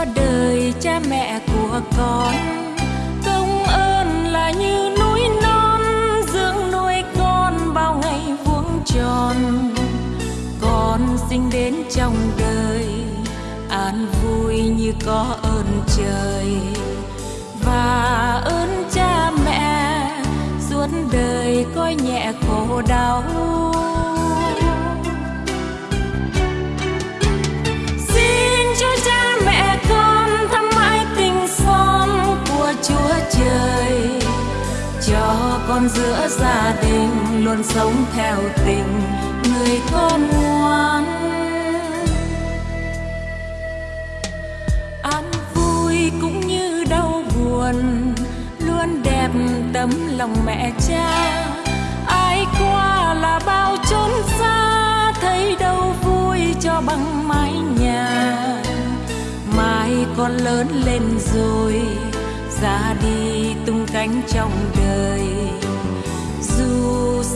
cho đời cha mẹ của con. Công ơn là như núi non, dưỡng nuôi con bao ngày vuông tròn. Con sinh đến trong đời, an vui như có ơn trời. Và ơn cha mẹ, suốt đời coi nhẹ khổ đau. Con giữa gia đình luôn sống theo tình người con ngoan. An vui cũng như đau buồn, luôn đẹp tấm lòng mẹ cha. Ai qua là bao chốn xa, thấy đâu vui cho bằng mái nhà. Mai con lớn lên rồi, ra đi tung cánh trong đời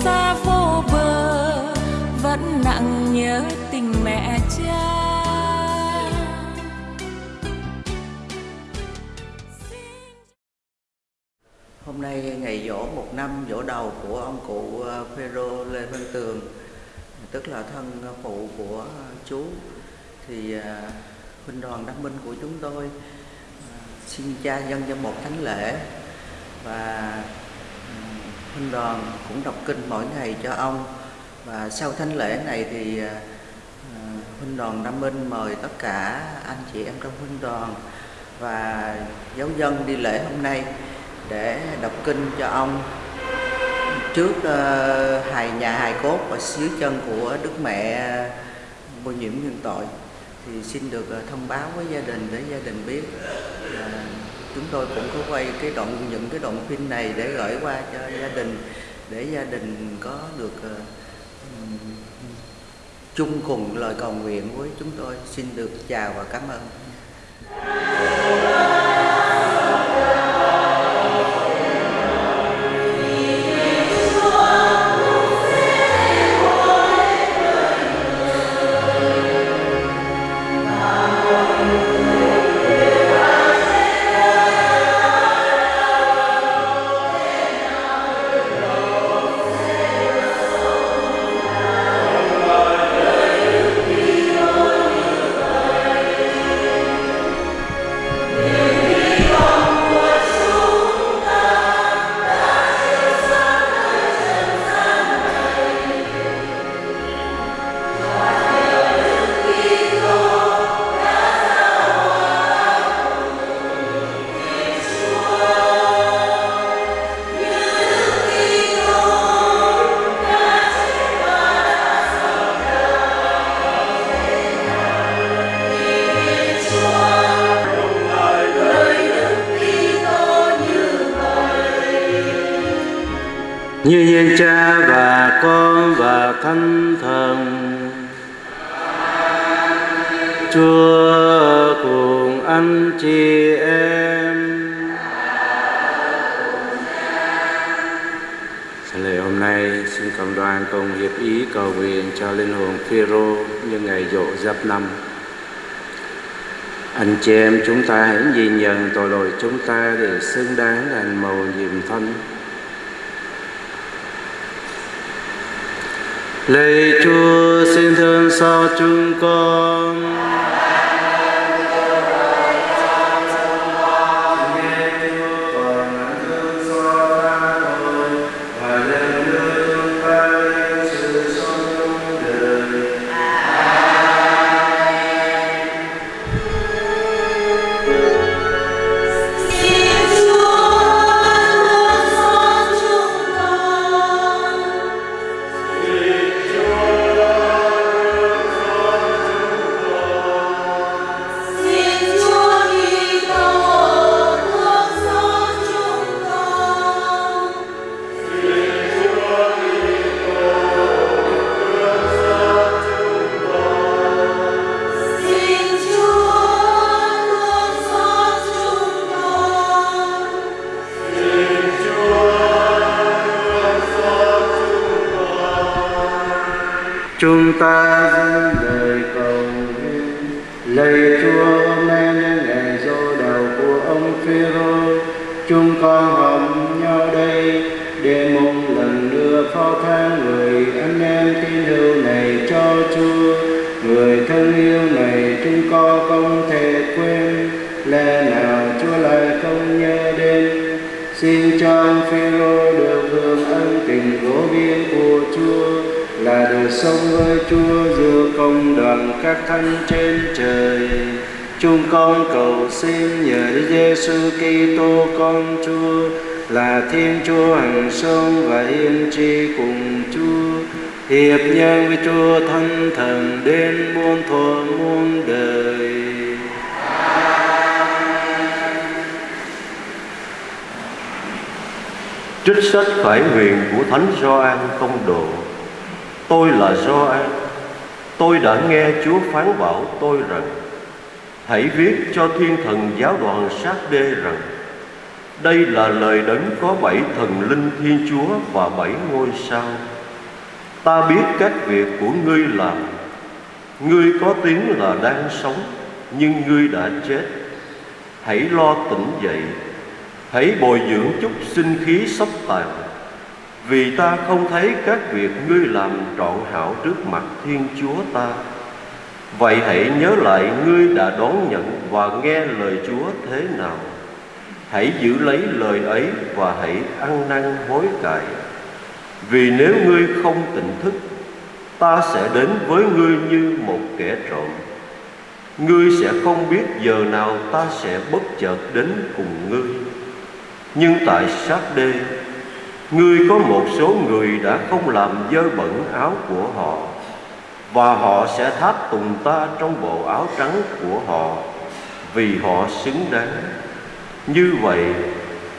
xa vô bờ vẫn nặng nhớ tình mẹ cha. Hôm nay ngày dỗ một năm dỗ đầu của ông cụ ờ, Phêrô Lê Văn Tường, tức là thân phụ của chú, thì ờ, huynh đoàn đăng minh của chúng tôi ờ, xin cha dân cho một thánh lễ và ừm, đoàn cũng đọc kinh mỗi ngày cho ông. Và sau thánh lễ này thì à, à, huynh đoàn Nam Minh mời tất cả anh chị em trong huynh đoàn và giáo dân đi lễ hôm nay để đọc kinh cho ông. Trước uh, hài nhà hài cốt và dưới chân của Đức Mẹ vô nhiễm nhân tội thì xin được thông báo với gia đình để gia đình biết chúng tôi cũng có quay cái đoạn, những cái đoạn phim này để gửi qua cho gia đình, để gia đình có được ờ, chung cùng lời cầu nguyện với chúng tôi. Xin được chào và cảm ơn. Như cha và con và thánh thần. Chúa cùng anh chị em. Lễ hôm nay xin cộng đoàn cùng hiệp ý cầu nguyện cho linh hồn Phêrô như ngày dỗ giáp năm. Anh chị em chúng ta hãy nhìn nhận tội lỗi chúng ta để xứng đáng là màu nhiệm thân. Lạy Chúa xin thương xót chúng con. Chúng sông ơi với Chúa giữa công đoàn các thánh trên trời. Chúng con cầu xin nhờ Giêsu Kitô, con Chúa, là Thiên Chúa hằng sống và yên tri cùng Chúa hiệp nhân với Chúa thân Thần đến muôn thuở muôn đời. Trích sách khải huyền của Thánh Gioan công Đồ Tôi là Gioan Tôi đã nghe Chúa phán bảo tôi rằng, Hãy viết cho thiên thần giáo đoàn sát đê rằng, Đây là lời đấng có bảy thần linh thiên chúa và bảy ngôi sao. Ta biết các việc của ngươi làm. Ngươi có tiếng là đang sống, Nhưng ngươi đã chết. Hãy lo tỉnh dậy. Hãy bồi dưỡng chút sinh khí sắp tàn. Vì ta không thấy các việc ngươi làm trọn hảo trước mặt Thiên Chúa ta. Vậy hãy nhớ lại ngươi đã đón nhận và nghe lời Chúa thế nào. Hãy giữ lấy lời ấy và hãy ăn năn hối cải. Vì nếu ngươi không tỉnh thức, Ta sẽ đến với ngươi như một kẻ trộm. Ngươi sẽ không biết giờ nào ta sẽ bất chợt đến cùng ngươi. Nhưng tại sát đê Ngươi có một số người đã không làm dơ bẩn áo của họ, Và họ sẽ tháp tùng ta trong bộ áo trắng của họ, Vì họ xứng đáng. Như vậy,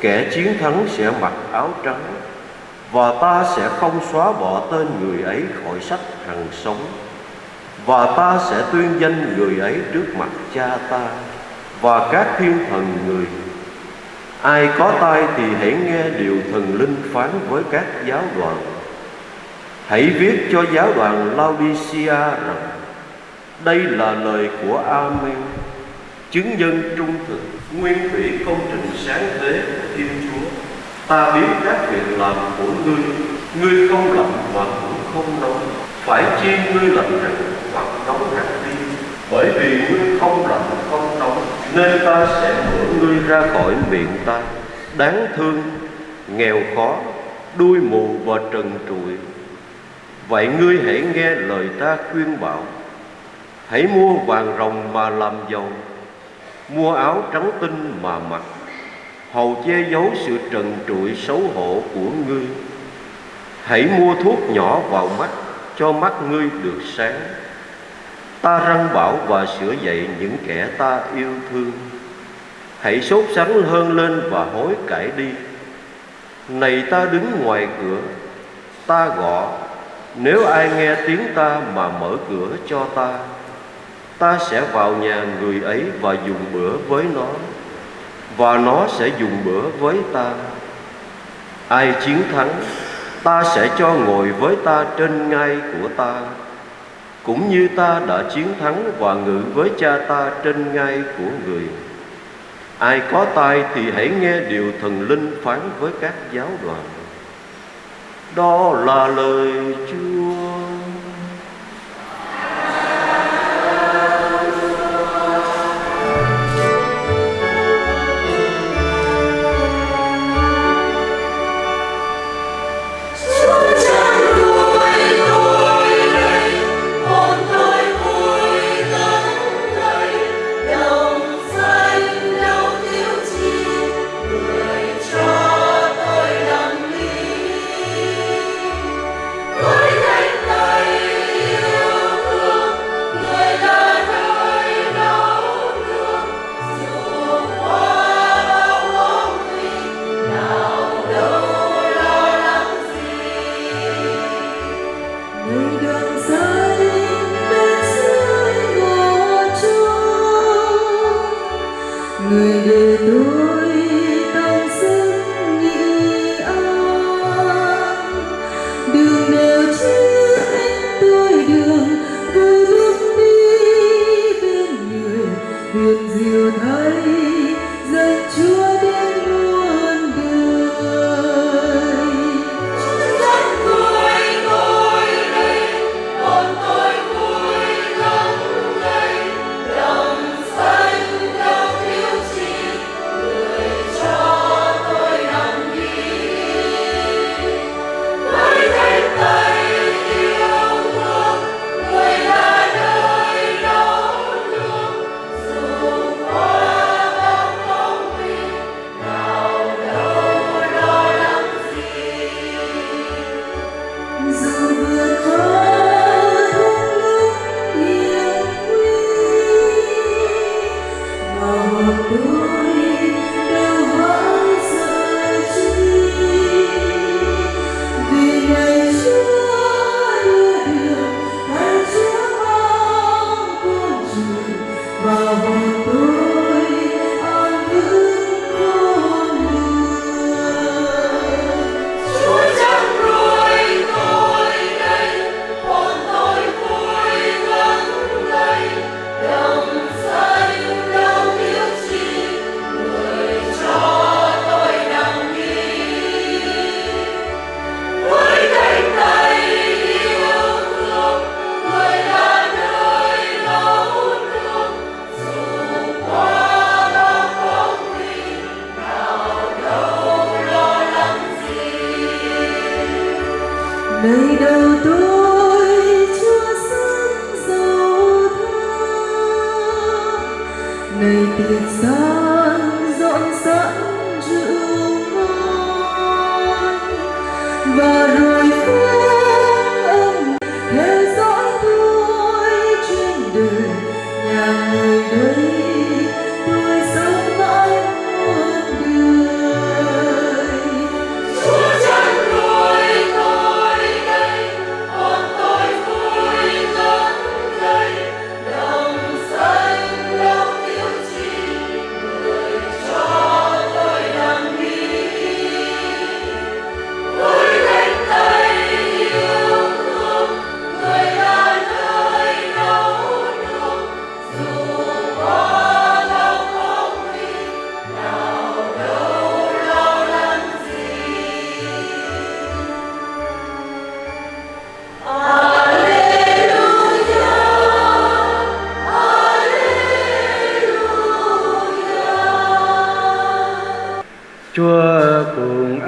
kẻ chiến thắng sẽ mặc áo trắng, Và ta sẽ không xóa bỏ tên người ấy khỏi sách hằng sống, Và ta sẽ tuyên danh người ấy trước mặt cha ta Và các thiên thần người Ai có tai thì hãy nghe điều thần linh phán với các giáo đoàn. Hãy viết cho giáo đoàn Laodicea rằng, Đây là lời của Amen, Chứng nhân trung thực, Nguyên thủy công trình sáng thế của Thiên Chúa. Ta biết các việc làm của ngươi Ngươi không lạnh và cũng không nóng Phải chi ngươi lạnh rằng hoặc nóng hẳn đi, Bởi vì ngươi không lạnh không nên ta sẽ đuổi ngươi ra khỏi miệng ta. Đáng thương, nghèo khó, đuôi mù và trần trụi. Vậy ngươi hãy nghe lời ta khuyên bảo. Hãy mua vàng rồng mà làm giàu Mua áo trắng tinh mà mặc Hầu che giấu sự trần trụi xấu hổ của ngươi. Hãy mua thuốc nhỏ vào mắt Cho mắt ngươi được sáng. Ta răng bảo và sửa dạy những kẻ ta yêu thương. Hãy sốt sắng hơn lên và hối cải đi. Này ta đứng ngoài cửa, Ta gõ. Nếu ai nghe tiếng ta mà mở cửa cho ta Ta sẽ vào nhà người ấy và dùng bữa với nó, Và nó sẽ dùng bữa với ta. Ai chiến thắng, Ta sẽ cho ngồi với ta trên ngai của ta. Cũng như ta đã chiến thắng và ngự với cha ta trên ngai của người. Ai có tai thì hãy nghe điều thần linh phán với các giáo đoàn. Đó là lời Chúa. do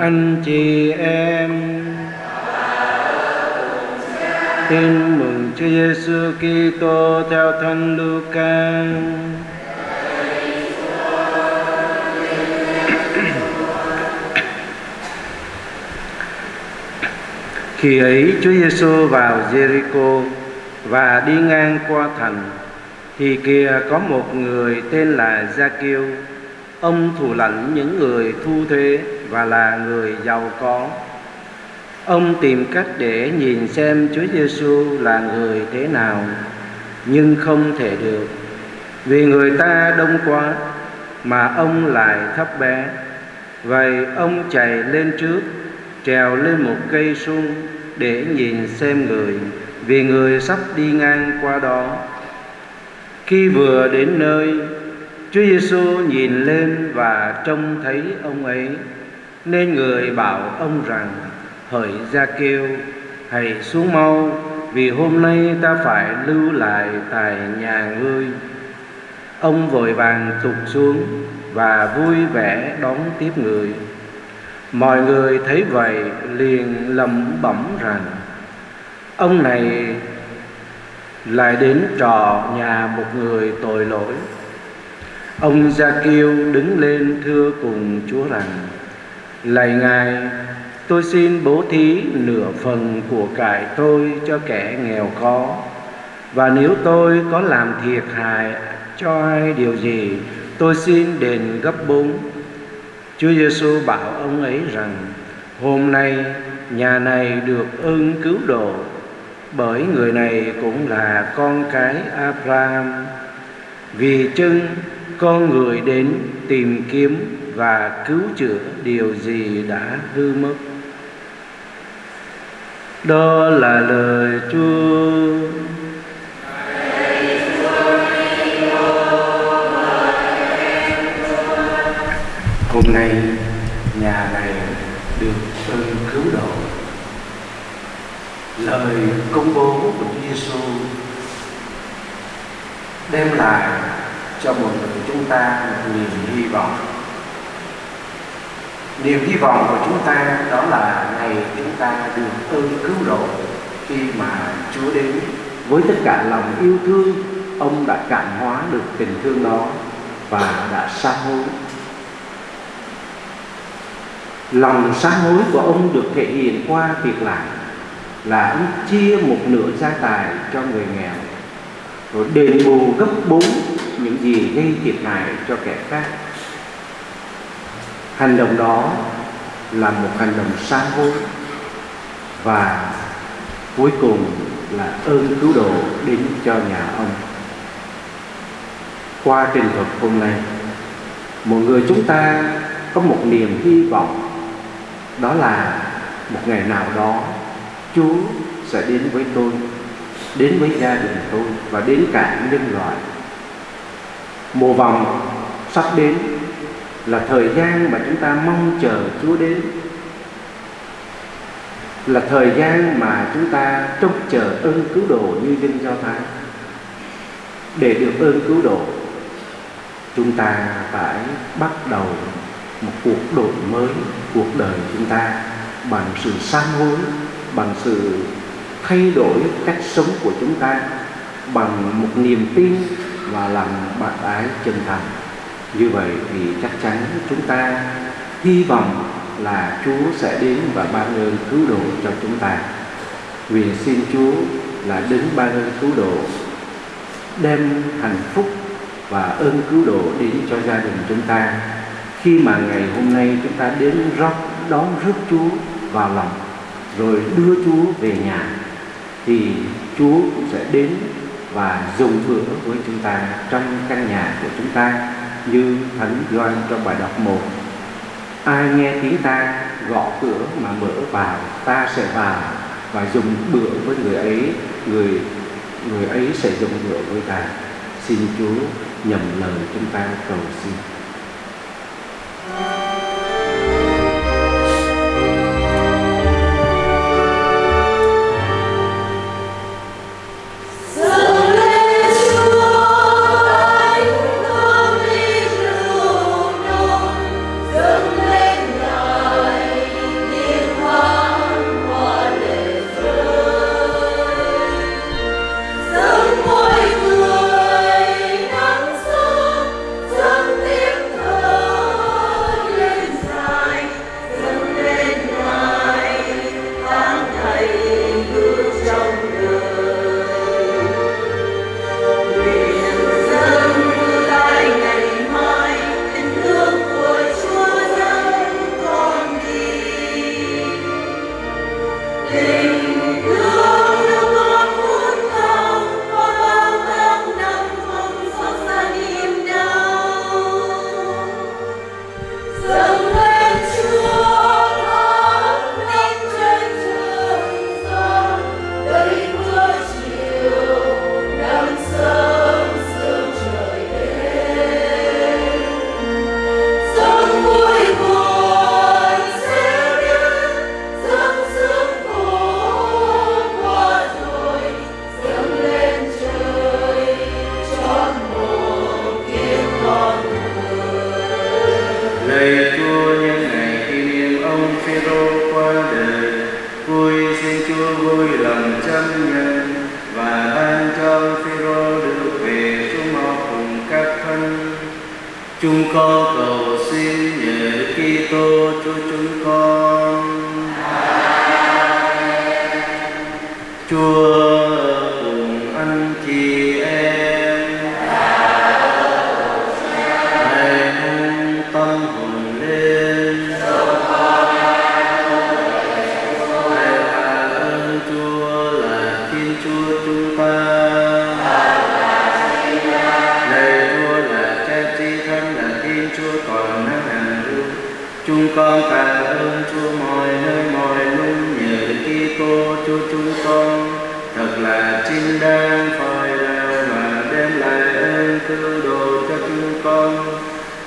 anh chị em. Tin mừng Chúa Giêsu Kitô theo Thánh Luca. Khi ấy Chúa Giêsu vào Jericho và đi ngang qua thành thì kia có một người tên là Gia-kiêu ông thủ lãnh những người thu thuế và là người giàu có. Ông tìm cách để nhìn xem Chúa Giêsu là người thế nào, nhưng không thể được. Vì người ta đông quá, mà ông lại thấp bé. Vậy ông chạy lên trước, trèo lên một cây sung để nhìn xem người, vì người sắp đi ngang qua đó. Khi vừa đến nơi, Chúa Giêsu nhìn lên và trông thấy ông ấy nên người bảo ông rằng, hỡi ra kêu hãy xuống mau, vì hôm nay ta phải lưu lại tại nhà ngươi. Ông vội vàng tụt xuống và vui vẻ đón tiếp người. Mọi người thấy vậy liền lầm bẩm rằng, ông này lại đến trò nhà một người tội lỗi. Ông gia kiêu đứng lên thưa cùng chúa rằng lạy ngài, tôi xin bố thí nửa phần của cải tôi cho kẻ nghèo khó. Và nếu tôi có làm thiệt hại cho ai điều gì, tôi xin đền gấp bốn. Chúa Giêsu bảo ông ấy rằng, hôm nay nhà này được ơn cứu độ, bởi người này cũng là con cái Abraham. Vì chưng, con người đến tìm kiếm và cứu chữa điều gì đã hư mất. Đó là lời Chúa. Hôm nay nhà này được ơn cứu độ. Lời công bố của Chúa Giêsu đem lại cho mọi người chúng ta một niềm hy vọng niềm hy vọng của chúng ta đó là ngày chúng ta được ơn cứu độ. Khi mà Chúa đến với tất cả lòng yêu thương, ông đã cảm hóa được tình thương đó và đã sám hối. Lòng sám hối của ông được thể hiện qua việc làm là ông chia một nửa gia tài cho người nghèo, rồi đền bù gấp bốn những gì gây thiệt hại cho kẻ khác hành động đó là một hành động sám hối và cuối cùng là ơn cứu độ đến cho nhà ông. Qua trình thuật hôm nay, mọi người chúng ta có một niềm hy vọng, đó là một ngày nào đó Chúa sẽ đến với tôi, đến với gia đình tôi và đến cả nhân loại. Mùa vòng sắp đến là thời gian mà chúng ta mong chờ Chúa đến. Là thời gian mà chúng ta trông chờ ơn cứu độ như dân Do Thái. Để được ơn cứu độ, chúng ta phải bắt đầu một cuộc đổi mới cuộc đời chúng ta bằng sự sám hối, bằng sự thay đổi cách sống của chúng ta, bằng một niềm tin và lòng bạc ái chân thành như vậy thì chắc chắn chúng ta hy vọng là Chúa sẽ đến và ban ơn cứu độ cho chúng ta. Vì xin Chúa là đến ban ơn cứu độ, đem hạnh phúc và ơn cứu độ đến cho gia đình chúng ta. Khi mà ngày hôm nay chúng ta đến rót đón rước Chúa vào lòng, rồi đưa Chúa về nhà, thì Chúa cũng sẽ đến và dùng bữa với chúng ta trong căn nhà của chúng ta như Thánh Doan trong bài đọc một. Ai nghe tiếng ta, gõ cửa mà mở vào ta sẽ vào và dùng bữa với người ấy, người người ấy sẽ dùng bữa với ta. Xin Chúa nhầm lời chúng ta cầu xin.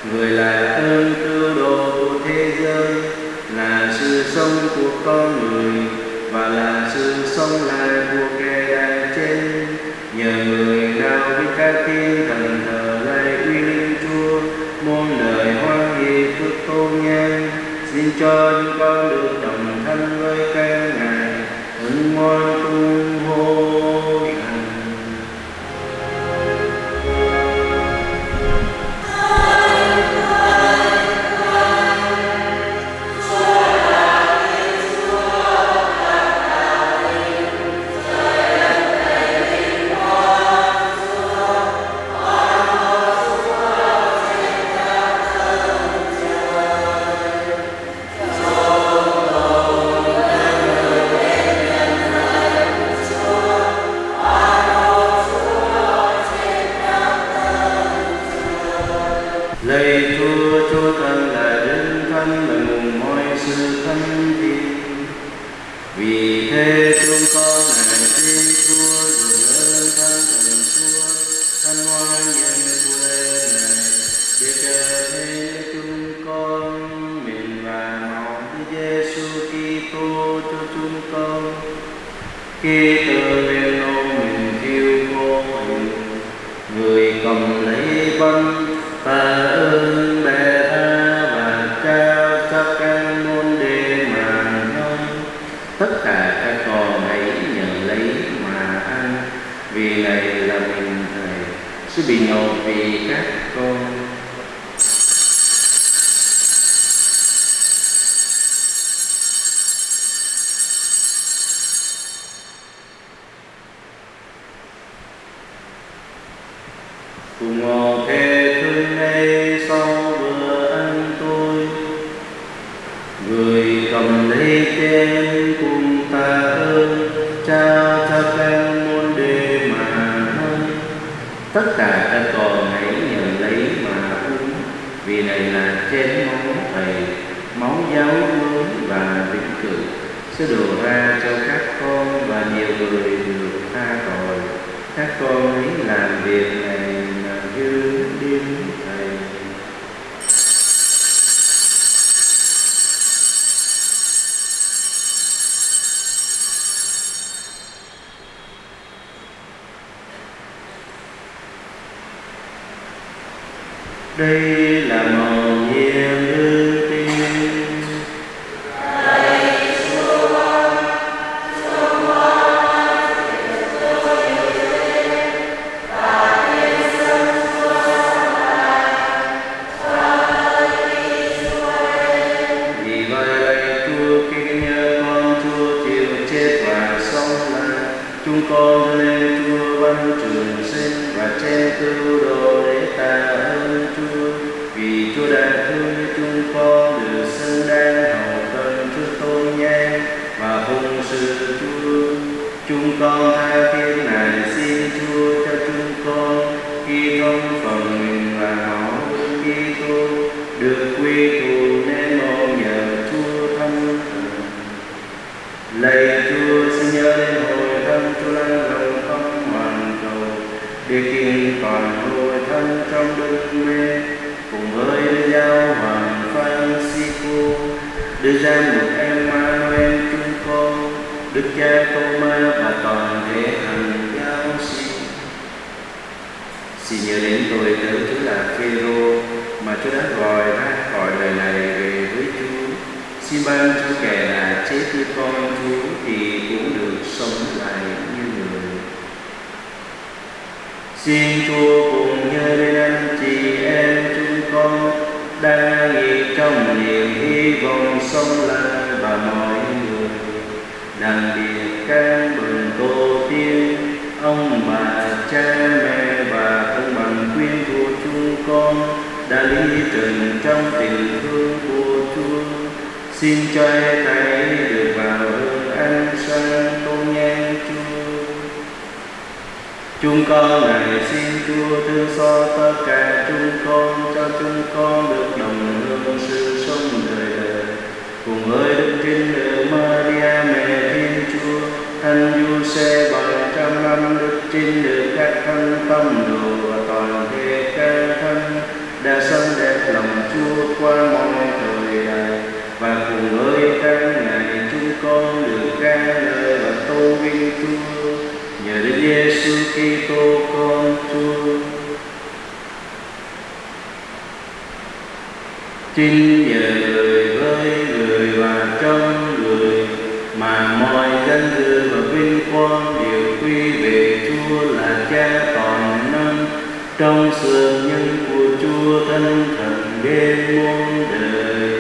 Người là ơn cứu độ của thế giới, là sự sống của con người, và là sự sống lại của kẻ đang trên nhờ người nào với các thiên thần thờ lại uy linh chúa Môn đời hoan hỷ phước tôn nhân xin cho những con được đồng thân với các ngài, ứng ngoan cùng ngồi kề thương ngay sau bữa ăn tôi. Người cầm lấy chén cùng ta ơn trao cho các môn đề mà hơn tất cả các con hãy nhận lấy mà uống, vì này là chén máu thầy, máu giáo mới và vĩnh cửu sẽ đổ ra cho các con và nhiều người được tha tội. Các con hãy làm việc này mà thầy đây. Đưa ra một Emmanuel chúng con Đức cha Thomas và toàn thể hành giáo sĩ Xin nhớ đến tôi tớ Chúa là Phêrô, mà Chúa đã gọi ra khỏi lời này về với Chúa. Xin ban cho kẻ là chết như con Chúa thì cũng được sống lại như người. Xin Chúa cùng nhớ đến anh chị em hy vọng sống lại và mọi người. Đặc biệt các mừng tổ tiên, ông bà cha mẹ và ông bằng quyến thuộc chúng con đã lý trần trong tình thương của Chúa. Xin cho thấy được vào hương an sang chúng con này xin Chúa thương xót tất cả chúng con, cho chúng con được đồng hương sự sống đời đời. Cùng với đức trinh nữ Maria, mẹ Thiên Chúa thánh Giuse bằng trăm năm đức trinh nữ các thánh tâm đồ và toàn thể các thánh đã sống đẹp lòng Chúa qua mọi thời đại. Và cùng với các ngày chúng con được ca ngợi và tôn vinh Chúa nhờ Đức Giêsu Kitô, con Chúa. Chính nhờ người với người và trong người mà mọi danh dự và vinh quang đều quy về Chúa là Cha toàn năng trong sự nhân của Chúa thân thần đêm muôn đời.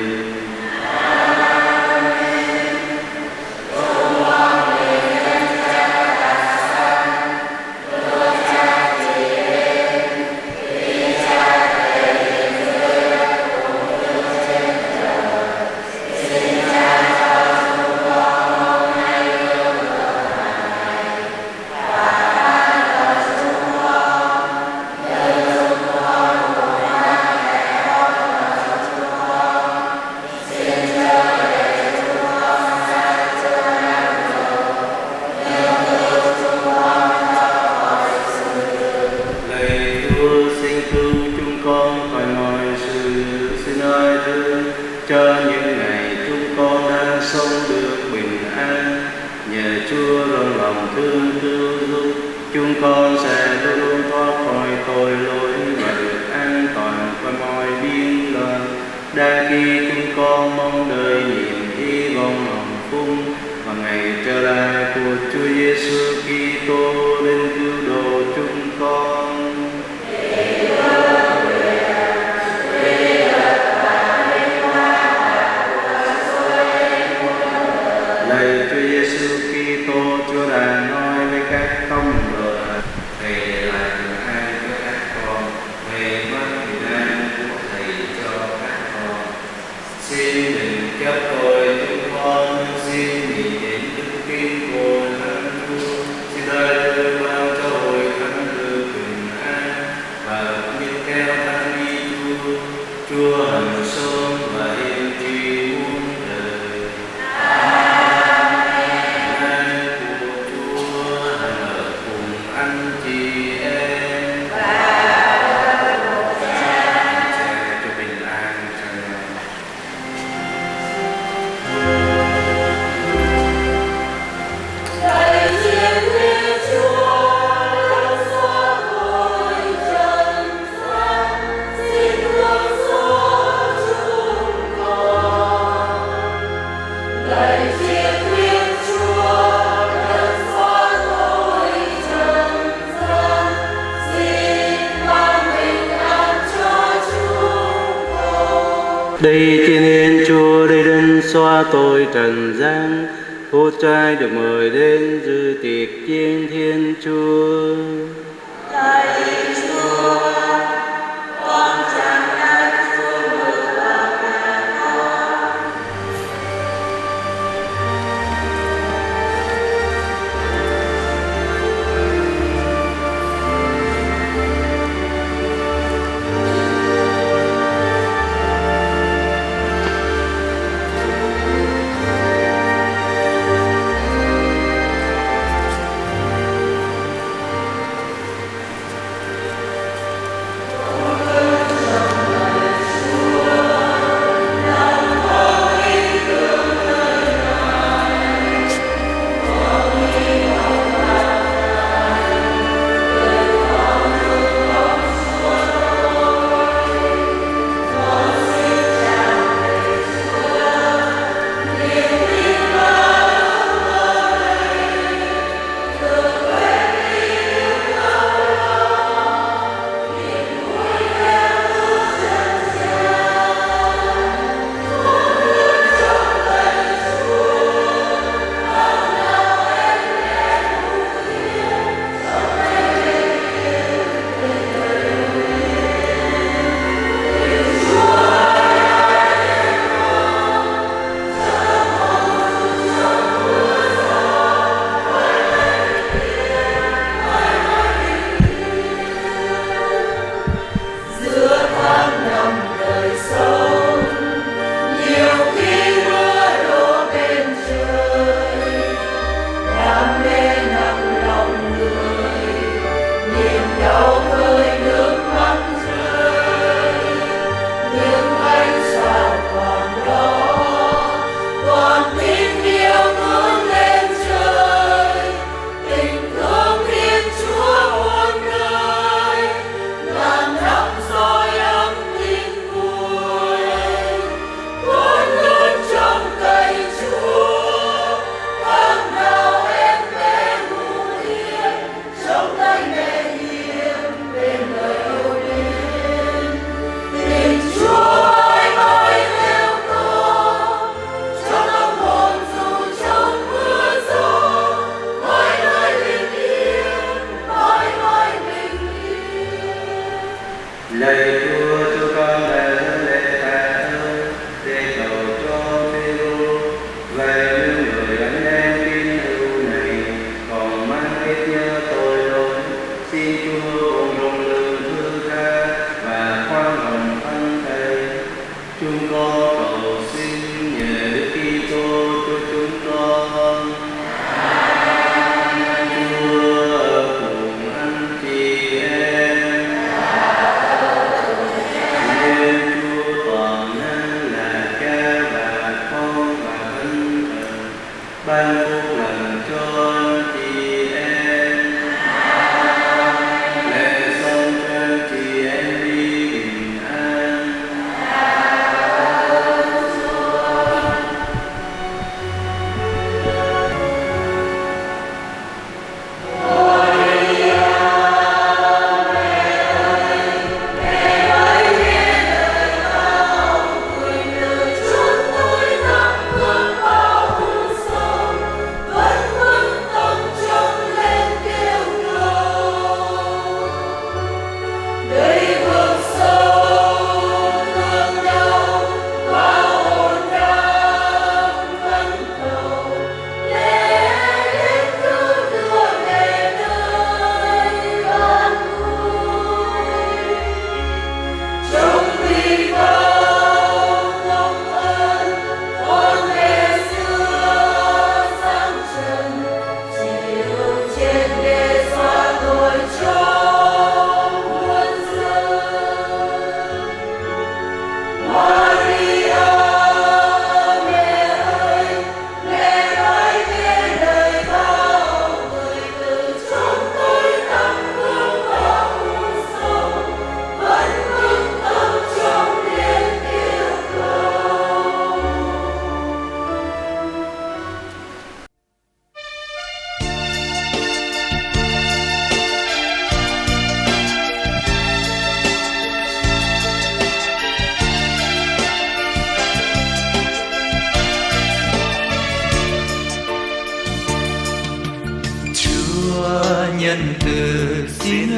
Con. Đây thiên yên, Chúa đây đến xóa tội trần gian Phú trai được mời đến dự tiệc chiên thiên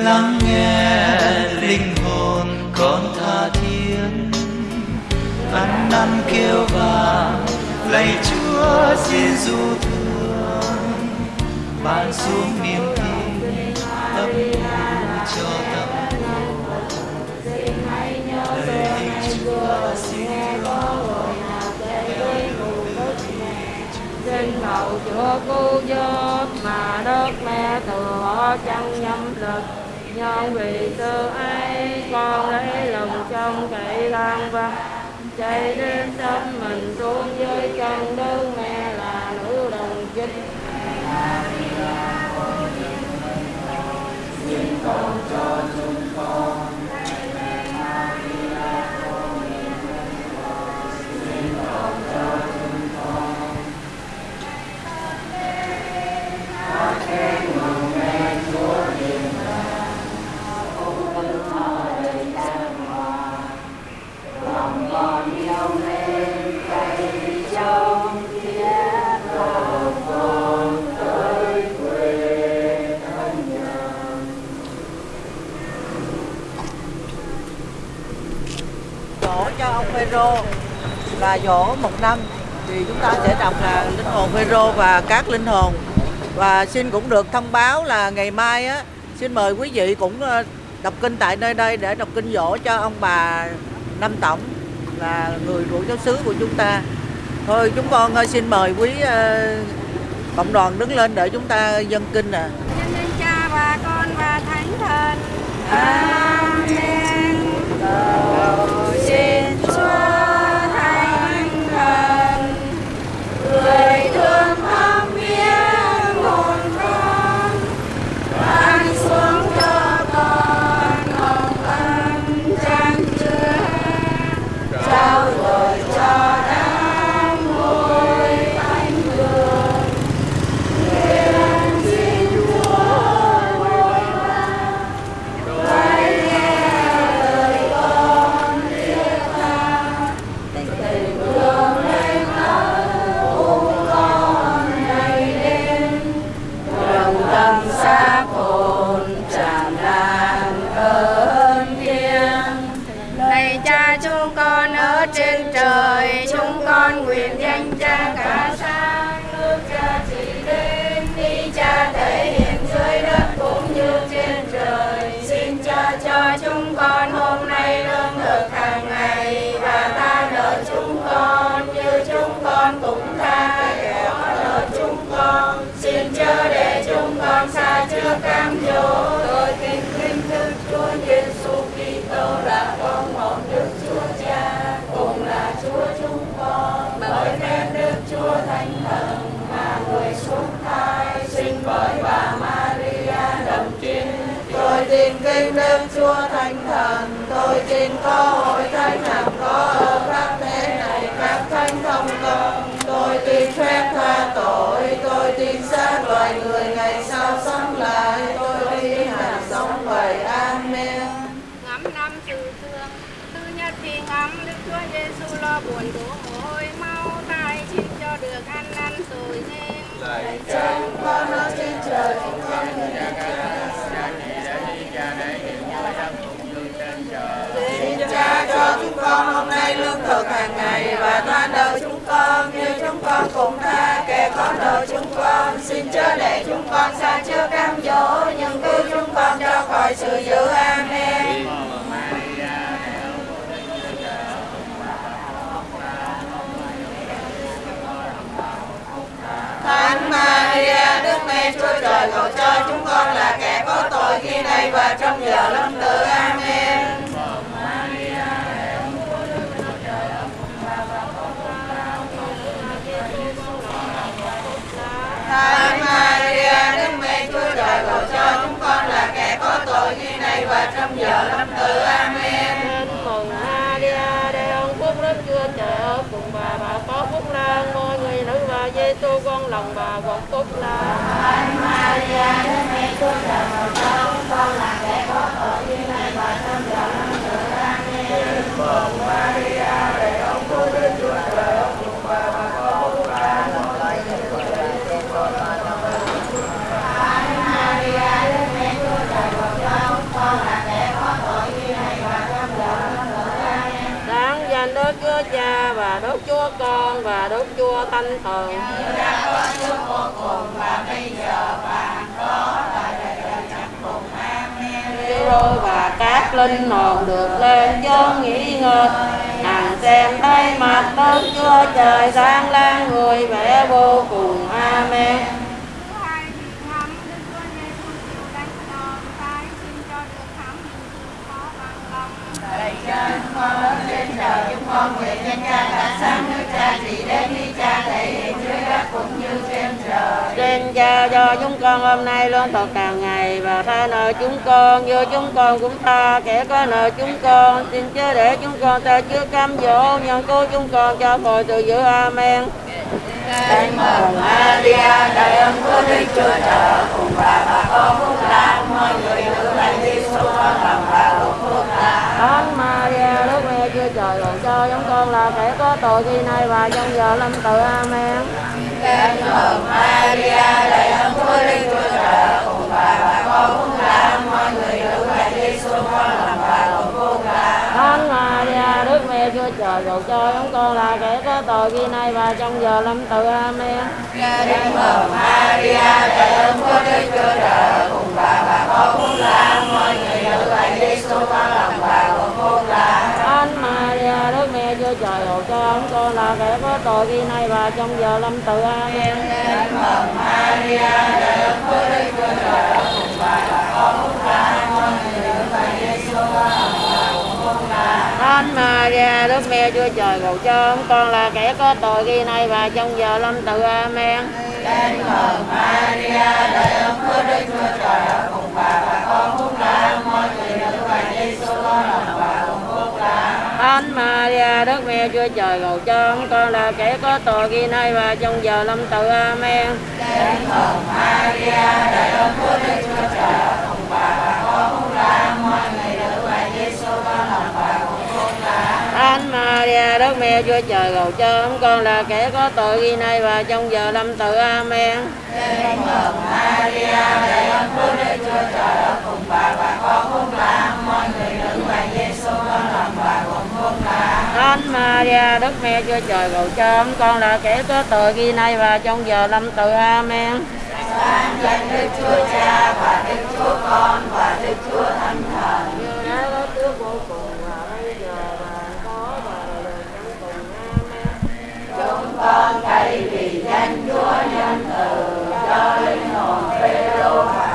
lắng nghe linh hồn con tha thiết. Ăn năn kêu vang lạy Chúa xin du thương. Ban xuống niềm tin, tâm cho tâm. Lạy Chúa xin xin cầu chúa cứu giúp mà đất mẹ từ họ chẳng nhâm lực nhân vì sự ấy con lấy lòng trong cậy lang và chạy đến tâm mình xuống dưới chân đơn mẹ là nữ đồng chinh con Phêrô là dỗ một năm. Thì chúng ta sẽ đọc là linh hồn Phêrô và các linh hồn. Và xin cũng được thông báo là ngày mai á xin mời quý vị cũng ờ, đọc kinh tại nơi đây để đọc kinh dỗ cho ông bà Năm Tổng là người của giáo xứ của chúng ta. Thôi chúng con ờ, xin mời quý ờ, cộng đoàn đứng lên để chúng ta dân kinh nè danh cha và con và thánh thần. Amen con xin chớ để chúng con xa trước cam dỗ. Tôi kính kinh thức chúa giêsu kitô là con một đức chúa cha, cùng là chúa chúng con. Bởi phép đức chúa thánh thần mà người xuống thai sinh bởi bà maria đồng trinh tôi tin kinh đức chúa thánh thần, tôi tin có hội thánh làm có ở các thế tôi tin phép tha tội tôi tin xác loài người ngày sau sống lại. Tôi tin hằng sống vậy amen. Ngắm năm sự thương tư nhất thì ngắm. Đức chúa giêsu lo buồn đổ mồ hôi mau tay xin cho được ăn năn rồi nên. Lạy cha chúng con ở trên trời chúng con nguyện Xin cha cho chúng con hôm nay lương thực hàng ngày và tha nợ chúng con như chúng con cũng tha kẻ có nợ chúng con. Xin chớ để chúng con xa trước cam dỗ nhưng cứu chúng con cho khỏi sự dữ. Amen. Thánh Maria, Đức Mẹ Chúa Trời cầu cho chúng con là kẻ có tội khi này và trong giờ lâm tử. Amen. Thánh Maria, Đức Mẹ Chúa Trời cầu cho chúng con là kẻ có tội khi này và trong giờ lâm tử. Amen. Mừng Maria để ông phúc đức chúa trời ở cùng bà bà có phúc lan mọi người nữ và Giêsu con lòng bà gồm phúc lan Thánh Maria, Đức Mẹ Chúa Trời cầu cho chúng con là kẻ có tội khi này và trong giờ lâm tử. Amen. Mừng Maria, phúc đức Chúa Trời ở cùng bà bà có phúc lan mọi người nữ và Giêsu con lòng bà gồm phúc lan. Thánh Maria, Đức Mẹ Chúa Trời cầu cho chúng con là kẻ có tội khi này và trong giờ lâm tử. Amen. đáng danh đức chúa cha và đức chúa con và đức chúa thánh thần Như đã có trước vô cùng và bây giờ và hằng có và đời đời chẳng cùng. Amen. Chúa và các linh hồn được lên chốn nghỉ ngơi hằng xem thấy mặt đức chúa trời sáng lan người vẻ vô cùng amen Lạy cha chúng con lớn trên trời chúng con nguyện danh cha cả sáng nước cha chỉ đến đi cha thể hiện dưới đất cũng như trên trời. Xin cha cho chúng con hôm nay luôn thực hàng ngày và tha nợ chúng con. Như chúng con cũng tha kẻ có nợ chúng con. Xin chớ để chúng con ta trước cám dỗ nhưng cứu chúng con cho khỏi từ dữ amen. Thánh mừng Maria, đầy ơn của Đức Chúa Trời cùng bà bà con phúc lạc. Mọi người nữ lại Giêsu con lòng bà cùng phúc lạc. Thánh Maria Đức Mẹ Chúa Trời cầu cho chúng con là kẻ có tội khi nay và trong giờ lâm tử amen Thánh mừng Maria, đầy ơn của Đức Chúa Trời cùng bà bà con phúc lạc mọi người nữ lại Giêsu con lòng bà cùng phúc lạc. Thánh Maria Đức Mẹ Chúa Trời cầu cho chúng con là kẻ có tội khi nay và trong giờ lâm tử amen Thánh mừng Maria, đầy ơn của Đức Chúa Trời cùng bà bà con phúc lạc mọi người nữ lại Giêsu con lòng bà cùng phúc lạc. Thánh Trời hộ cho ông con là kẻ có tội ghi nay và trong giờ lâm tử amen Thánh mừng Maria, Đức Trời cùng bà con người nữ Giêsu. Thánh Maria Đức Mẹ Chúa Trời cầu cho ông con là kẻ có tội ghi nay và trong giờ lâm tử amen Thánh mừng Maria, đầy ơn Đức Chúa Trời ở cùng bà và con phúc là mọi người nữ và Giêsu con là Thánh Maria Đức Mẹ Chúa Trời cầu cho chúng con là kẻ có tội khi nay và trong giờ lâm tử amen. Mừng Maria, đầy ơn của Đức Chúa Trời ở cùng bà. Bà con phúc lạc mọi người nữ lại Giêsu con lòng bà cùng phúc lạc. Thánh Maria Đức Mẹ Chúa Trời cầu cho chúng con là kẻ có tội khi nay và trong giờ lâm tử amen. Maria, đầy ơn của Đức Chúa Trời cùng bà. Bà con mọi người Thánh Maria, Đức Mẹ, Chúa Trời cầu cho ông con là kẻ có tội ghi nay và trong giờ lâm tử amen Sáng danh Đức Chúa Cha và Đức Chúa Con và Đức Chúa Thánh Thần. như đã có trước vô cùng và bây giờ và có và cùng amen Chúng con cậy vì danh Chúa nhân từ, cho linh hồn Phêrô và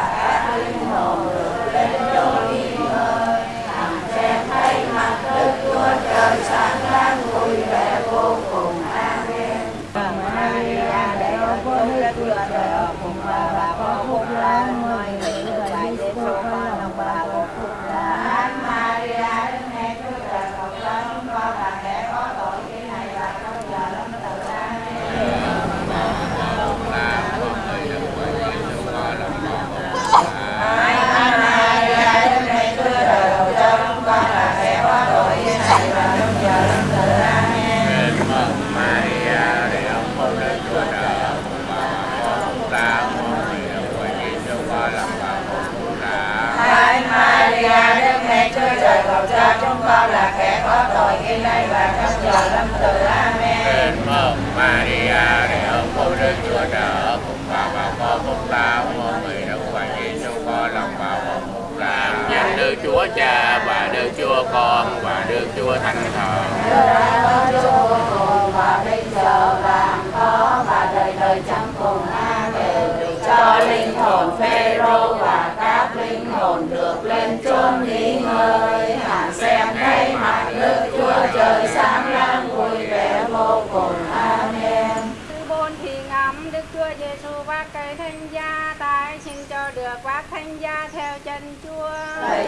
là kẻ có tội khi nay và trong giờ lâm tử. Amen. Tên mừng Maria, để ơn của Đức Chúa Trời cùng bà bà có phúc la, mong người Đức và Giêsu có lòng bà và phúc ta. Danh Đức Chúa Cha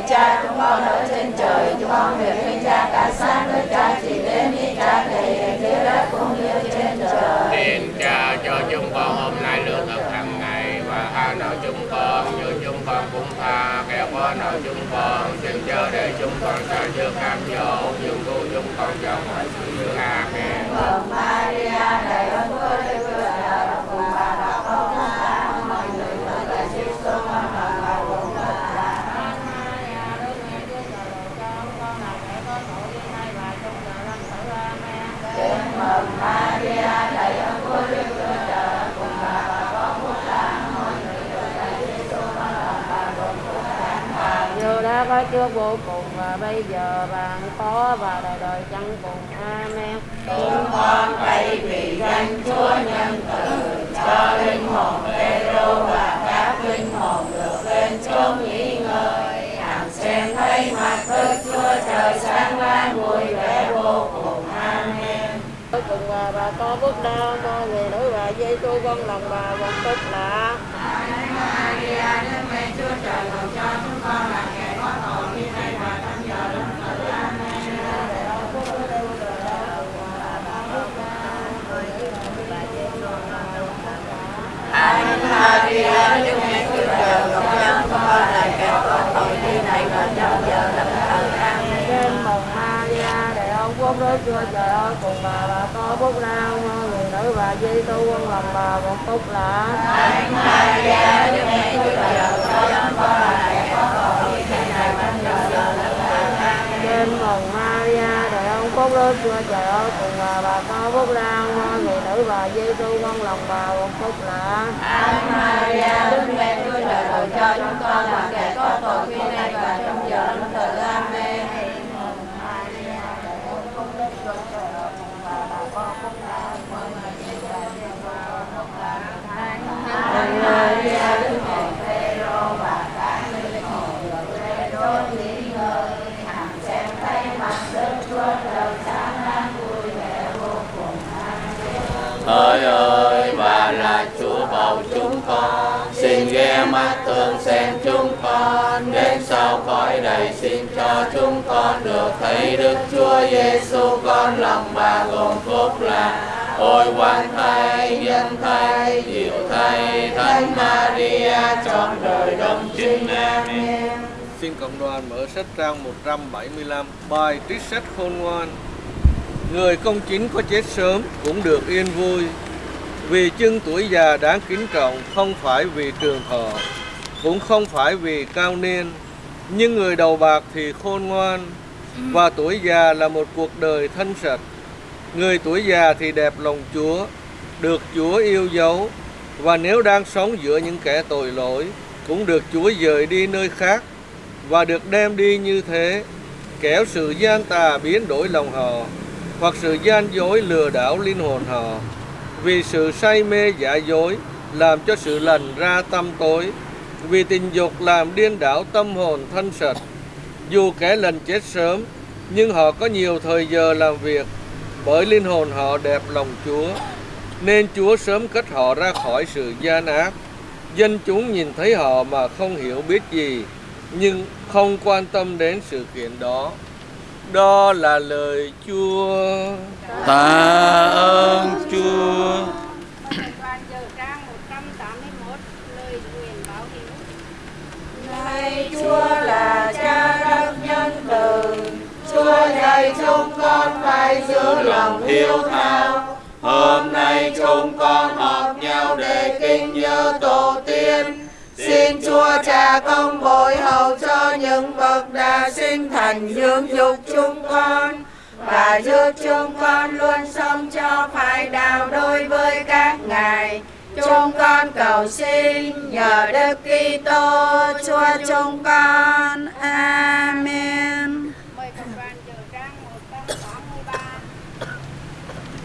cha chúng con ở trên trời, chúng con nguyện vinh cha cả sáng với cha chỉ đến đi cha thầy dưới đất cũng như trên trời. Xin cha cho chúng con hôm nay lương thực hàng ngày và tha nợ chúng con như chúng con cũng tha kẻ có nợ chúng con xin chớ để chúng con sợ trước cam dỗ nhưng cứu chúng con cho mọi sự Amen. Mừng Maria đầy ơn Chúa Đức Chúa Trời cùng bà đã có phúc lạ mọi người và là Giêsu con là bà cũng phúc lạ. Kính mừng Maria đầy ơn Chúa Đức Chúa Trời cùng bà đã có phúc lạ mọi người và là Giêsu con là bà cũng phúc lạ. Dù đã có Chúa vô cùng và bây giờ và có và đời đời chẳng cùng. Amen. Chúng con cậy vì danh Chúa nhân từ cho linh hồn Phêrô và các linh hồn được lên chốn nghỉ ngơi. Hằng xem thấy mặt Đức Chúa Trời sáng lan vui vẻ vô cùng. Amen. Cuối cùng và bà có bước đau cho người nữ và Giêsu con lòng bà một phúc lạ. Maria, Đức Mẹ Chúa Trời cầu cho chúng con là kẻ có tội khi nay và trong giờ lâm tử. Amen. Thánh Maria, Đức Mẹ Chúa Trời cầu cho chúng con là kẻ có tội khi này và trong giờ lâm tử. Amen. Trên mừng Maria, để ông Chúa Trời ơi cùng bà bà có phúc lao người nữ và Giêsu con lòng bà một phúc lạ. Có khi này và trong giờ Trên mừng Maria, đời ông phúc Đức Chúa Trời ơi cùng bà bà có phúc lao người nữ và Giêsu con lòng bà một phúc lạ. Maria, Đức Mẹ Chúa Trời cầu cho chúng con là kẻ có tội khi nay và trong giờ lâm tử. Amen. Thánh Maria, Đức Mẹ Phêrô và các linh hồn được lên chốn nghỉ ngơi. Hằng xem tay mặt Đức Chúa Trời sáng lan vui vẻ vô cùng. Amen. Hỡi ơi, bà là Chúa bầu chúng con, xin ghé mắt thương xem chúng con, đến sau cõi đầy xin cho chúng con được thấy Đức Chúa Giêsu con lòng bà gồm phúc lành. Ôi quan thay, nhân thay, diệu thay, Thánh Maria trọn đời đồng chính Amen. Xin cộng đoàn mở sách trang 175 Bài trích sách khôn ngoan. Người công chính có chết sớm cũng được yên vui Vì chưng tuổi già đáng kính trọng không phải vì trường thọ Cũng không phải vì cao niên. Nhưng người đầu bạc thì khôn ngoan Và tuổi già là một cuộc đời thân sạch Người tuổi già thì đẹp lòng Chúa Được Chúa yêu dấu Và nếu đang sống giữa những kẻ tội lỗi Cũng được Chúa dời đi nơi khác và được đem đi như thế, kéo sự gian tà biến đổi lòng họ, hoặc sự gian dối lừa đảo linh hồn họ. Vì sự say mê giả dối làm cho sự lành ra tâm tối, vì tình dục làm điên đảo tâm hồn thanh sạch. Dù kẻ lành chết sớm, nhưng họ có nhiều thời giờ làm việc, bởi linh hồn họ đẹp lòng Chúa. Nên Chúa sớm cất họ ra khỏi sự gian ác. Dân chúng nhìn thấy họ mà không hiểu biết gì, nhưng không quan tâm đến sự kiện đó. Đó là lời Chúa. Tạ ơn Chúa. Đoàn giờ trang 181 lời nguyện báo hiếu. Lạy Chúa là cha rất nhân từ, Chúa dạy chúng con phải giữ lòng hiếu thảo. Hôm nay chúng con họp nhau để kính nhớ tổ tiên. Xin Chúa Cha công bồi hậu cho những bậc đã sinh thành dưỡng dục chúng con và giúp chúng con luôn sống cho phải đạo đối với các ngài. Chúng con cầu xin nhờ Đức Kitô, Chúa chúng con. Amen. Mời cộng đoàn dự trang 183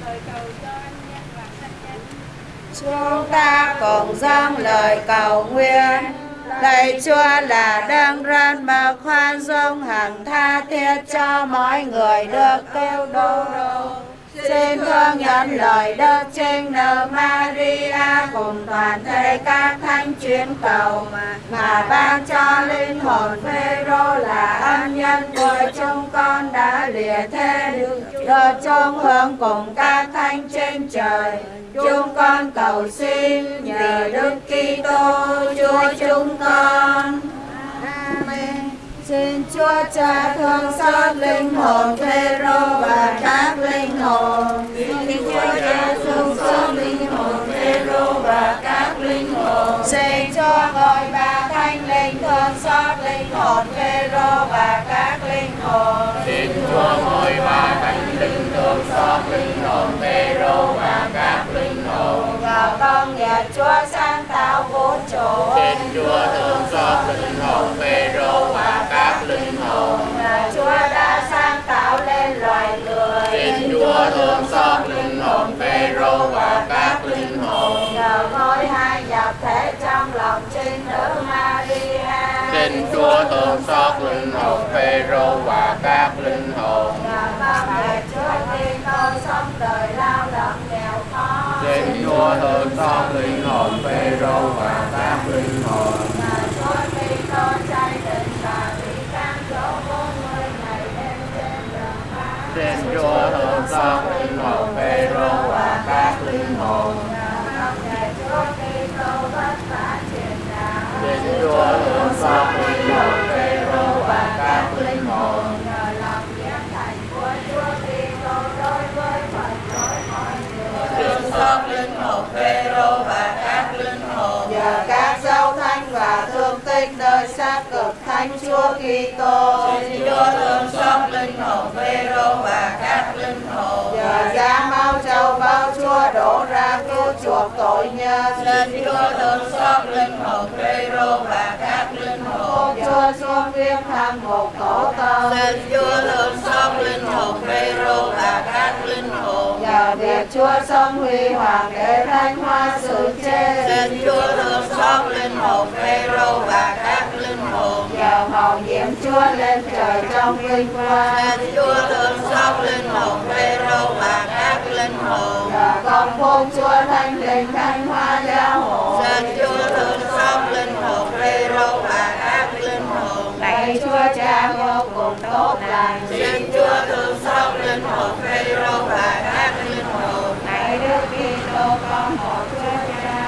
Lời cầu cho anh nhân và thân nhân Chúng ta cùng dâng lời cầu nguyện. Lạy Chúa là đang răn mà khoan dung hằng tha thiết cho mọi người được kêu đô đô. Xin thương nhận lời Đức Trinh Nữ Maria, cùng toàn thể các thánh chuyến cầu mà ban cho linh hồn Phêrô là ân nhân của chúng con đã lìa thế được chung hưởng cùng các thánh trên trời. Chúng con cầu xin nhờ Đức Kitô Chúa chúng con. Xin Chúa Cha thương xót linh hồn Phêrô và các linh hồn. Xin Chúa Cha và các linh hồn. Xin Chúa gọi ba thánh linh thương xót linh hồn Phêrô và các linh hồn. Xin Chúa ngôi ba thánh linh thương xót linh hồn Phêrô và các linh hồn. Vào công nghiệp Chúa sáng tạo vũ trụ. Xin Chúa thương xót linh hồn Phêrô và các linh hồn. Và Chúa đã sáng tạo lên loài người. Xin Chúa thương xót linh hồn Phêrô và các linh Nhờ ngôi hai nhập thể trong lòng trinh nữ Maria. Xin Chúa thương xót linh hồn Phêrô và các linh hồn. Nhờ công nghiệp Chúa Kitô sống đời lao động nghèo khó. Xin Chúa thương xót linh hồn Phêrô và các linh hồn. Nhờ Chúa Kitô chạy định và bị can dỗ bốn mươi ngày đêm trên đường. Xin Chúa thương xót linh hồn Phêrô và các linh hồn. Thánh và thương tích nơi xác cực thánh Chúa Kitô. Xin Chúa thương xót linh hồn Phêrô và các linh hồn. Nhờ giá máu châu bao Chúa đổ ra cứu chuộc tội nhân. Xin Chúa thương xót linh hồn thăm một tổ tông. Xin Chúa thương xót linh hồn Phêrô và các linh hồn. Nhờ việc Chúa sống huy hoàng để thánh hóa sự chết. Xin Chúa thương xót linh hồn Phêrô và các linh hồn. Nhờ màu nhiệm Chúa lên trời trong vinh quang. Xin Chúa thương xót linh hồn Phêrô và các linh hồn. Nhờ công phúc Chúa thánh linh thánh hóa giáo hội. Xin Chúa thương Cha vô cùng tốt lành. Xin Chúa thương xót linh hồn Phêrô và các linh hồn. Lạy Đức Kitô con một Chúa Cha.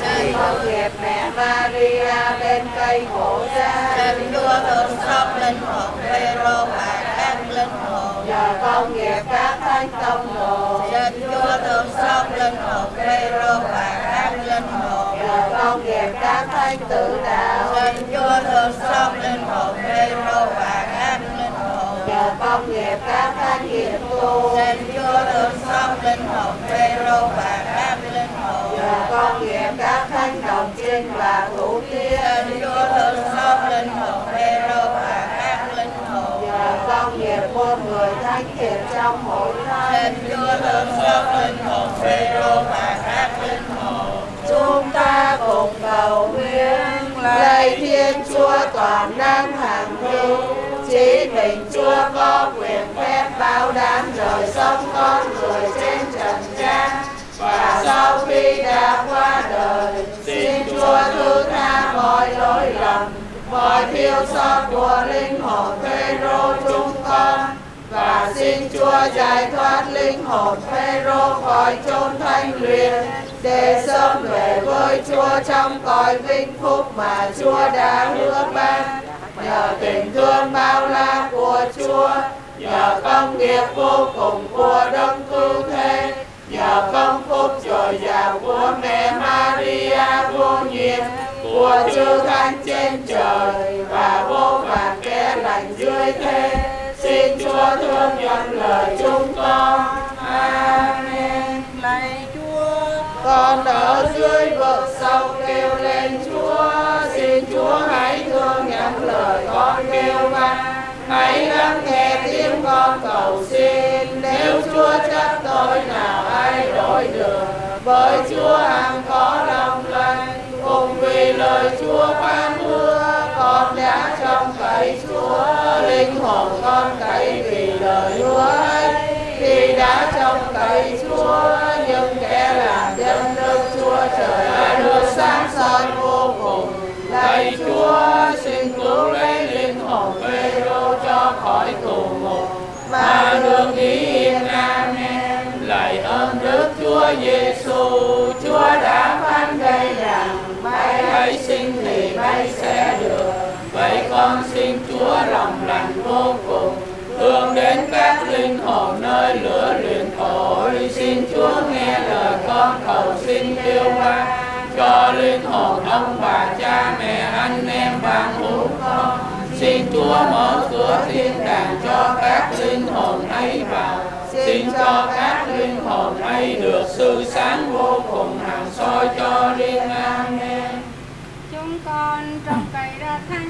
Xin công nghiệp mẹ Maria bên cây khổ gia. Xin Chúa thương xót linh hồn Phêrô và các linh hồn. Nhờ công nghiệp các thánh công đồ. Xin Chúa thương xót linh hồn Phêrô và các linh hồn. Nhờ công nghiệp các thánh tử đạo. Xin Chúa thương xót linh hồn Phêrô và các linh hồn. Nhờ công nghiệp các thánh hiệp tu. Xin Chúa thương xót linh hồn Phêrô và các linh hồn. Nhờ công nghiệp các thánh đồng trinh và thủ tiên. Xin Chúa thương xót linh hồn Phêrô và các linh hồn. Nhờ công nghiệp muôn người thánh thiện trong mỗi thánh. Xin Chúa thương xót linh hồn Phêrô và các linh hồn. Chúng ta cùng cầu nguyện. Lạy Thiên Chúa toàn năng hàng hữu. Chỉ mình Chúa có quyền phép bao đảm đời sống con người trên trần gian. Và sau khi đã qua đời, xin Chúa thứ tha mọi lỗi lầm. Mọi thiếu sót của linh hồn Phêrô chúng con. Và xin Chúa giải thoát linh hồn Phêrô khỏi chốn thanh luyện để sớm về với Chúa trong cõi vinh phúc mà Chúa đã hứa ban. Nhờ tình thương bao la của Chúa, nhờ công nghiệp vô cùng của đấng cứu thế, nhờ công phúc dồi dào của mẹ Maria vô nhiễm của chư thánh trên trời và vô vàn kẻ lành dưới thế. Xin chúa thương nhận lời chúng con. Amen. lạy con ở dưới vực sâu kêu lên, chúa, xin chúa hãy thương nhận lời con kêu van hãy lắng nghe tiếng con cầu xin. Nếu chúa chấp tôi, nào ai đổi được? Với chúa hằng có lòng lành. Cùng vì lời chúa ban mưa con đã trong cậy chúa. Linh hồn con cậy vì lời Chúa ấy khi đã trông tay chúa nhưng kẻ làm dân nước chúa trời đã được sáng soi vô cùng. Lạy chúa, xin cứu lấy linh hồn Phêrô cho khỏi tù ngục. Và được nghỉ yên, amen. Lạy ơn đức chúa giêsu chúa đã phán đây rằng bay hãy sinh thì bay sẽ được. Vậy con xin chúa lòng lành vô cùng hướng đến các linh hồn nơi lửa luyện tội xin chúa nghe lời con cầu xin kêu van cho linh hồn ông bà cha mẹ anh em bạn hữu con xin chúa mở cửa thiên đàng cho các linh hồn ấy vào. Xin cho các linh hồn ấy được sự sáng vô cùng hằng soi cho riêng amen. Chúng con trong cây ra thanh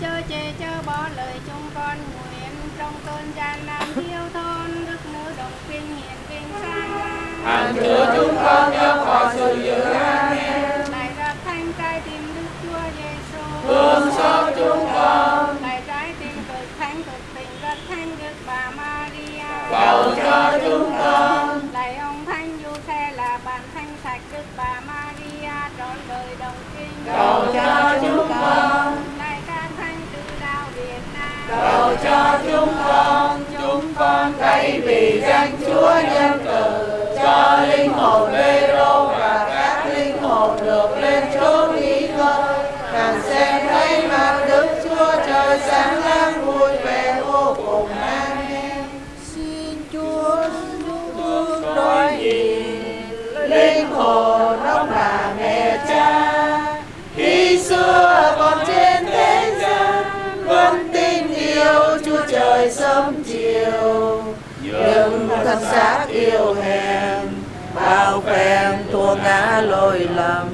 chớ chê chớ bỏ lời chúng con nguyện. Trong cơn gian nan thiếu thốn đức nữ đồng kinh hiển vinh sang hằng chứa chúng con nhớ khỏi sự dữ amen. Lạy ra thánh trái tim đức chúa giêsu thương xót chúng con. Lạy trái tim cực thánh cực tình rất thánh đức bà maria. Cầu cho chúng con. Lạy ông thánh du xe là bạn thánh sạch đức bà maria. Trọn đời đồng kinh. Cầu cho chúng con cầu cho chúng con chúng con cậy vì danh chúa nhân từ cho linh hồn Phêrô và các linh hồn được lên chốn nghỉ ngơi. Càng xem thấy mặt đức chúa trời sáng láng vui vẻ vô cùng. Amen. Xin chúa thương đôi nhìn linh hồn chúa trời sớm chiều những thân xác yêu hèn, bao phen thua ngã lỗi lầm.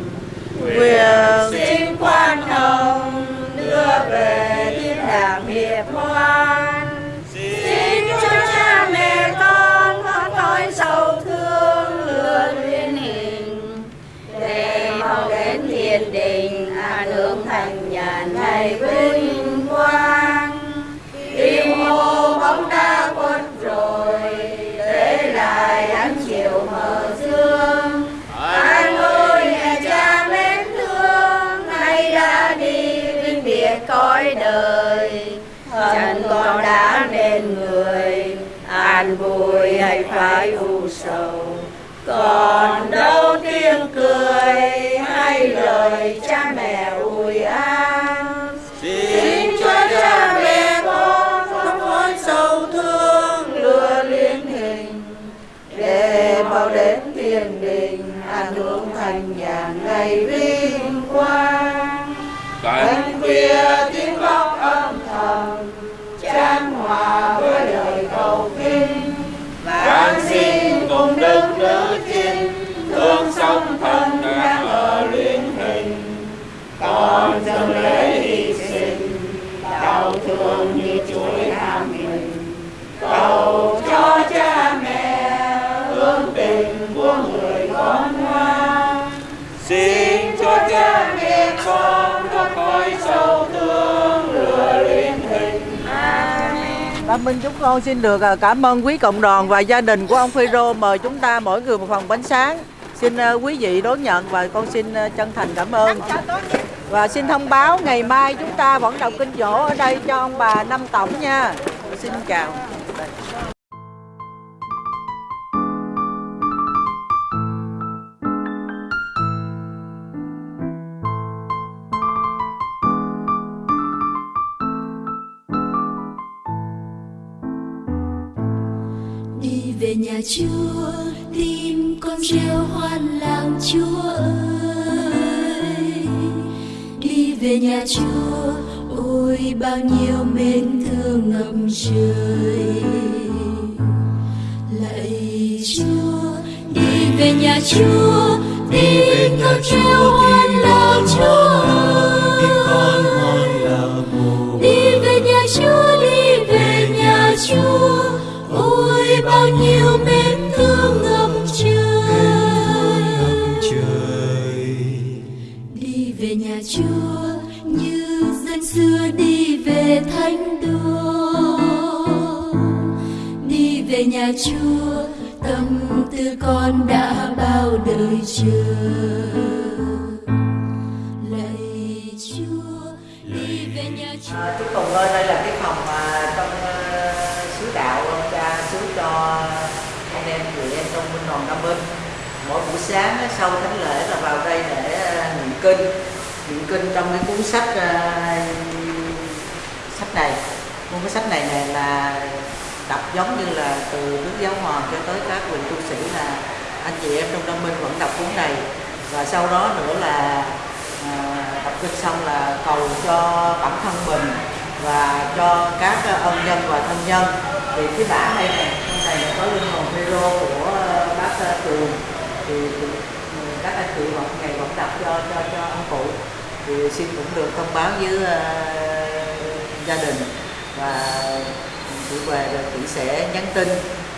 Nguyện xin quan hồng, đưa về thiên đàng hiệp hoan. Xin cho cha mẹ con thoát khỏi sầu thương lừa duyên hình, để mau đến thiên đình an hưởng thành nhà này vinh. Cõi đời. Chân con đã nên người, an vui hay phải u sầu. Còn đâu tiếng cười hay lời cha mẹ còn lễ hy sinh đau thương như chuỗi tham mình cầu cho cha mẹ hướng tình của người con ngoan xin cho cha mẹ con có khỏi sâu thương lừa luyện hình Bà Minh chúng con xin được à, cảm ơn quý cộng đoàn và gia đình của ông Phêrô mời chúng ta mỗi người một phần bánh sáng. Xin à, quý vị đón nhận và con xin à, chân thành cảm ơn. Và xin thông báo ngày mai chúng ta vẫn đọc kinh dỗ ở đây cho ông bà Năm Tổng nha. Xin chào. đi về nhà chúa tim con reo hoan làng chúa ơi về nhà Chúa, ôi, bao nhiêu mến thương ngập trời. Lạy Chúa, đi về nhà Chúa, đi về nhà chúa. Đi Chúa tâm tư con đã bao đời chờ lạy Chúa đi về nhà Chúa À, chúc Tùng ơi, đây là cái phòng mà trong uh, sứ đạo ông cha sứ cho anh em chị em trong binh đoàn Nam Binh. Mỗi buổi sáng sau thánh lễ là vào đây để uh, niệm kinh, niệm kinh trong cái cuốn sách uh, sách này. Cuốn sách này này là đọc giống như là từ Đức Giáo Hoàng cho tới các vị tu sĩ là anh chị em trong Nam minh vẫn đọc cuốn này. Và sau đó nữa là à, đọc kinh xong là cầu cho bản thân mình và cho các ân nhân và thân nhân. Thì cái bản này này trong này là có linh hồn hero của à, bác à, tường. Thì, thì ừ, các anh chị vẫn ngày vẫn đọc cho cho cho ông cụ. Thì xin cũng được thông báo với uh, gia đình. Và chị về rồi chị sẽ nhắn tin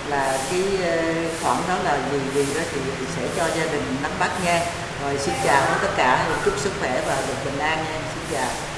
là cái ờ, khoản đó là gì gì đó thì sẽ cho gia đình nắm bắt nha. Rồi xin chào tất cả, chúc sức khỏe và được bình an nha. Xin chào.